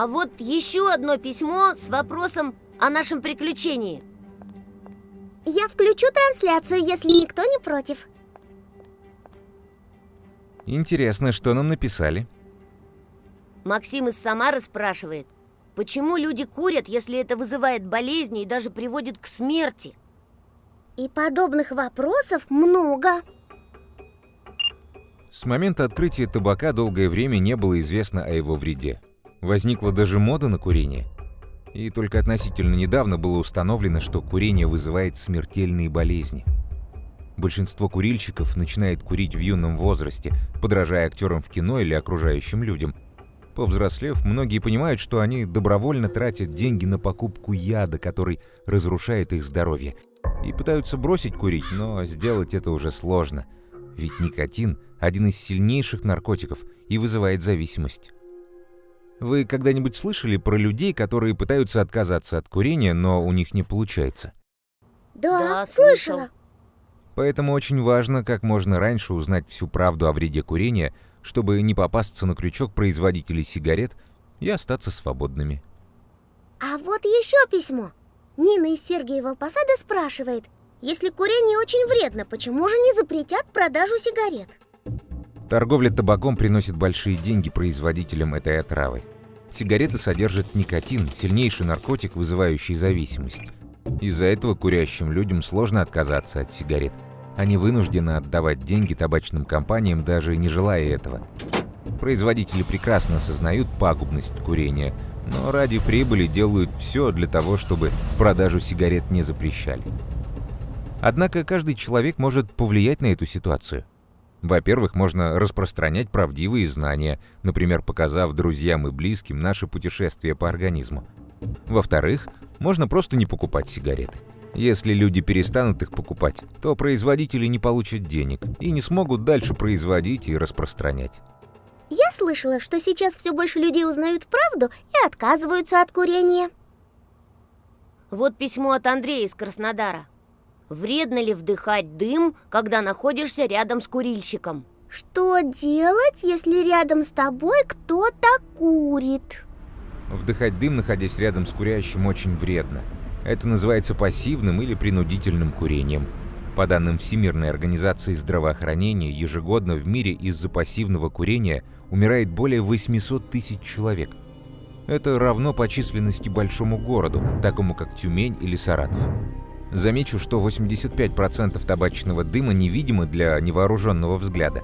А вот еще одно письмо с вопросом о нашем приключении Я включу трансляцию, если никто не против Интересно, что нам написали? Максим из Самары спрашивает Почему люди курят, если это вызывает болезни и даже приводит к смерти? И подобных вопросов много С момента открытия табака долгое время не было известно о его вреде. Возникла даже мода на курение. И только относительно недавно было установлено, что курение вызывает смертельные болезни. Большинство курильщиков начинает курить в юном возрасте, подражая актерам в кино или окружающим людям. Повзрослев, многие понимают, что они добровольно тратят деньги на покупку яда, который разрушает их здоровье. И пытаются бросить курить, но сделать это уже сложно. Ведь никотин – один из сильнейших наркотиков и вызывает зависимость. Вы когда-нибудь слышали про людей, которые пытаются отказаться от курения, но у них не получается? Да, Да, слышал. слышала Поэтому очень важно как можно раньше узнать всю правду о вреде курения, чтобы не попасться на крючок производителей сигарет и остаться свободными. А вот еще письмо Нина из Сергиева Посада спрашивает Если курение очень вредно, почему же не запретят продажу сигарет? Торговля табаком приносит большие деньги производителям этой отравы. Сигареты содержат никотин, сильнейший наркотик, вызывающий зависимость. Из-за этого курящим людям сложно отказаться от сигарет. Они вынуждены отдавать деньги табачным компаниям, даже не желая этого. Производители прекрасно осознают пагубность курения, но ради прибыли делают все для того, чтобы продажу сигарет не запрещали. Однако каждый человек может повлиять на эту ситуацию. Во-первых, можно распространять правдивые знания, например, показав друзьям и близким наше путешествие по организму. Во-вторых, можно просто не покупать сигареты. Если люди перестанут их покупать, то производители не получат денег и не смогут дальше производить и распространять. Я слышала, что сейчас все больше людей узнают правду и отказываются от курения Вот письмо от Андрея из Краснодара Вредно ли вдыхать дым, когда находишься рядом с курильщиком? Что делать, если рядом с тобой кто-то курит? Вдыхать дым, находясь рядом с курящим, очень вредно. Это называется пассивным или принудительным курением. По данным Всемирной организации здравоохранения, ежегодно в мире из-за пассивного курения умирает более 800 тысяч человек. Это равно по численности большому городу, такому как Тюмень или Саратов. Замечу, что 85% табачного дыма невидимо для невооруженного взгляда.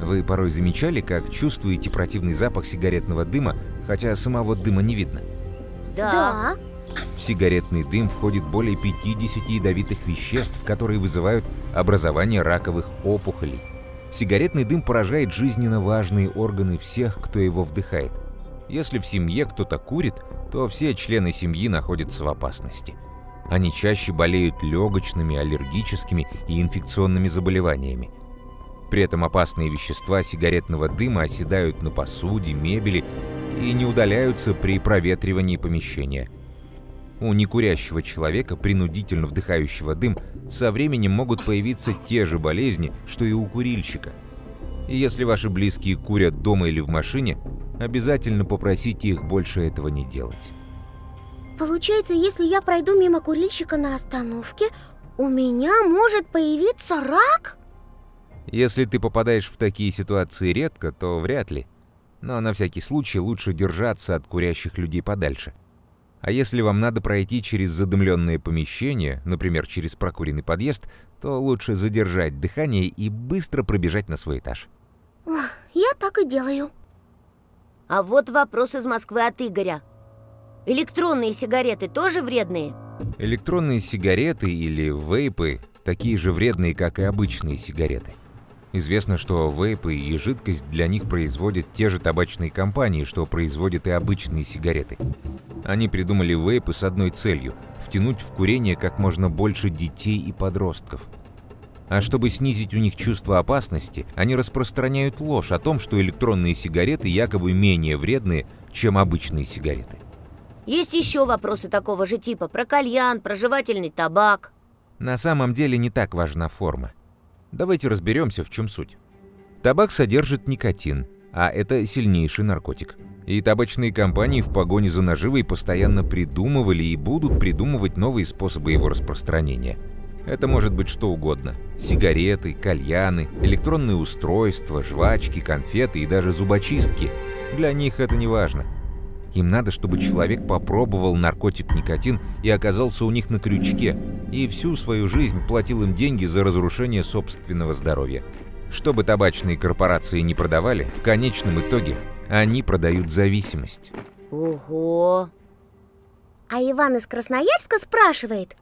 Вы порой замечали, как чувствуете противный запах сигаретного дыма, хотя самого дыма не видно? Да. В сигаретный дым входит более 50 ядовитых веществ, которые вызывают образование раковых опухолей. Сигаретный дым поражает жизненно важные органы всех, кто его вдыхает. Если в семье кто-то курит, то все члены семьи находятся в опасности. Они чаще болеют легочными, аллергическими и инфекционными заболеваниями. При этом опасные вещества сигаретного дыма оседают на посуде, мебели и не удаляются при проветривании помещения. У некурящего человека, принудительно вдыхающего дым, со временем могут появиться те же болезни, что и у курильщика. Если ваши близкие курят дома или в машине, обязательно попросите их больше этого не делать. Получается, если я пройду мимо курильщика на остановке, у меня может появиться рак? Если ты попадаешь в такие ситуации редко, то вряд ли. Но на всякий случай лучше держаться от курящих людей подальше. А если вам надо пройти через задымленное помещение, например, через прокуренный подъезд, то лучше задержать дыхание и быстро пробежать на свой этаж. Ох, я так и делаю. А вот вопрос из Москвы от Игоря. Электронные сигареты тоже вредные? Электронные сигареты или вейпы такие же вредные, как и обычные сигареты. Известно, что вейпы и жидкость для них производят те же табачные компании, что производят и обычные сигареты. Они придумали вейпы с одной целью – втянуть в курение как можно больше детей и подростков. А чтобы снизить у них чувство опасности, они распространяют ложь о том, что электронные сигареты якобы менее вредные, чем обычные сигареты. Есть еще вопросы такого же типа про кальян, про жевательный табак. На самом деле не так важна форма. Давайте разберемся, в чем суть. Табак содержит никотин, а это сильнейший наркотик. И табачные компании в погоне за наживой постоянно придумывали и будут придумывать новые способы его распространения. Это может быть что угодно. Сигареты, кальяны, электронные устройства, жвачки, конфеты и даже зубочистки. Для них это не важно. Им надо, чтобы человек попробовал наркотик никотин и оказался у них на крючке, и всю свою жизнь платил им деньги за разрушение собственного здоровья. Что бы табачные корпорации не продавали, в конечном итоге они продают зависимость. Ого! А Иван из Красноярска спрашивает,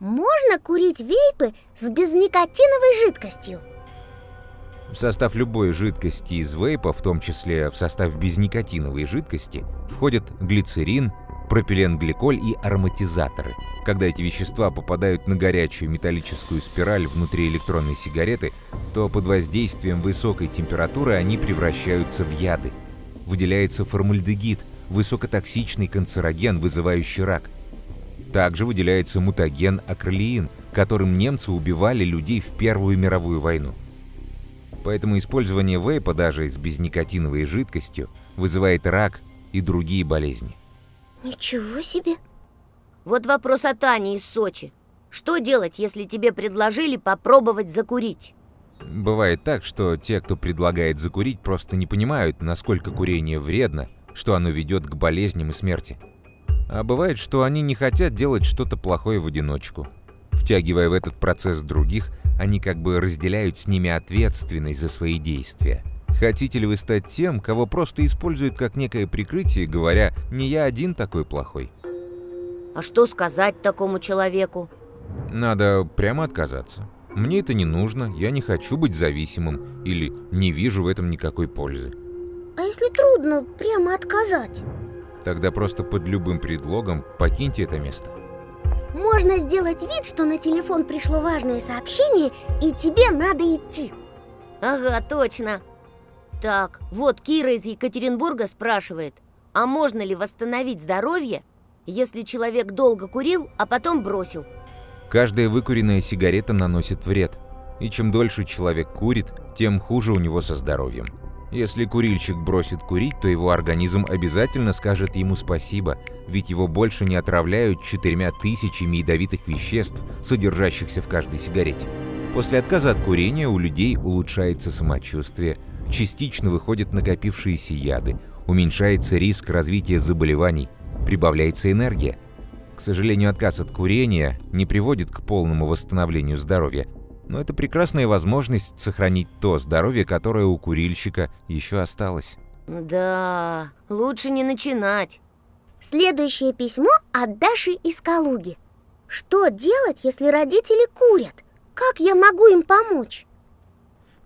можно курить вейпы с безникотиновой жидкостью? В состав любой жидкости из вейпа, в том числе в состав безникотиновой жидкости, входят глицерин, пропиленгликоль и ароматизаторы. Когда эти вещества попадают на горячую металлическую спираль внутри электронной сигареты, то под воздействием высокой температуры они превращаются в яды. Выделяется формальдегид, высокотоксичный канцероген, вызывающий рак. Также выделяется мутаген акролеин, которым немцы убивали людей в Первую мировую войну. Поэтому использование вейпа даже с безникотиновой жидкостью вызывает рак и другие болезни. Ничего себе! Вот вопрос от Ани из Сочи. Что делать, если тебе предложили попробовать закурить? Бывает так, что те, кто предлагает закурить, просто не понимают, насколько курение вредно, что оно ведет к болезням и смерти. А бывает, что они не хотят делать что-то плохое в одиночку. Втягивая в этот процесс других, они как бы разделяют с ними ответственность за свои действия. Хотите ли вы стать тем, кого просто используют как некое прикрытие, говоря «не я один такой плохой»? А что сказать такому человеку? Надо прямо отказаться. Мне это не нужно, я не хочу быть зависимым или не вижу в этом никакой пользы. А если трудно прямо отказать? Тогда просто под любым предлогом покиньте это место. Можно сделать вид, что на телефон пришло важное сообщение, и тебе надо идти. Ага, точно. Так, вот Кира из Екатеринбурга спрашивает, а можно ли восстановить здоровье, если человек долго курил, а потом бросил? Каждая выкуренная сигарета наносит вред. И чем дольше человек курит, тем хуже у него со здоровьем. Если курильщик бросит курить, то его организм обязательно скажет ему спасибо, ведь его больше не отравляют четырьмя тысячами ядовитых веществ, содержащихся в каждой сигарете. После отказа от курения у людей улучшается самочувствие, частично выходят накопившиеся яды, уменьшается риск развития заболеваний, прибавляется энергия. К сожалению, отказ от курения не приводит к полному восстановлению здоровья, но это прекрасная возможность сохранить то здоровье, которое у курильщика еще осталось. Да, лучше не начинать. Следующее письмо от Даши из Калуги. Что делать, если родители курят? Как я могу им помочь?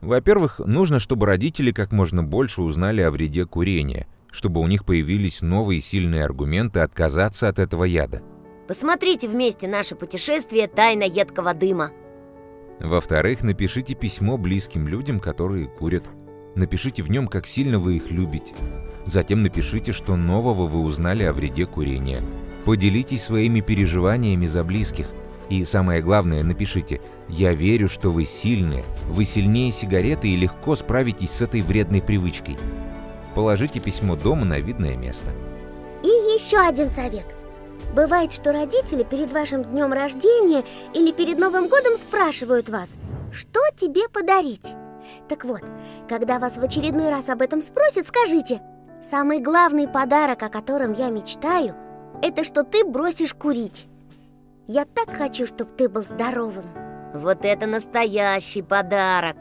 Во-первых, нужно, чтобы родители как можно больше узнали о вреде курения, чтобы у них появились новые сильные аргументы отказаться от этого яда. Посмотрите вместе наше путешествие «Тайна едкого дыма». Во-вторых, напишите письмо близким людям, которые курят. Напишите в нем, как сильно вы их любите. Затем напишите, что нового вы узнали о вреде курения. Поделитесь своими переживаниями за близких. И самое главное, напишите «Я верю, что вы сильные, вы сильнее сигареты и легко справитесь с этой вредной привычкой». Положите письмо дома на видное место. И еще один совет. Бывает, что родители перед вашим днем рождения или перед Новым годом спрашивают вас, что тебе подарить. Так вот, когда вас в очередной раз об этом спросят, скажите, самый главный подарок, о котором я мечтаю, это что ты бросишь курить. Я так хочу, чтобы ты был здоровым. Вот это настоящий подарок!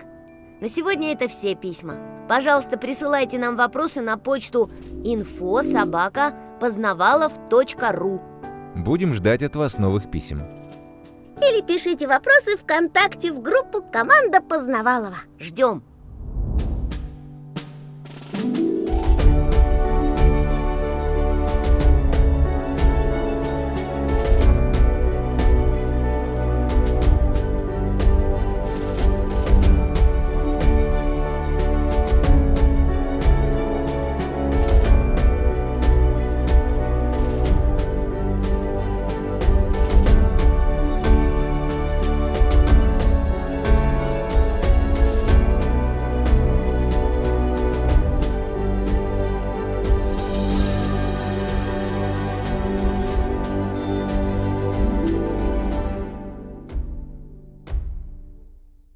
На сегодня это все письма. Пожалуйста, присылайте нам вопросы на почту info собака познавалов.ру Будем ждать от вас новых писем. Или пишите вопросы ВКонтакте в группу «Команда Познавалова». Ждем!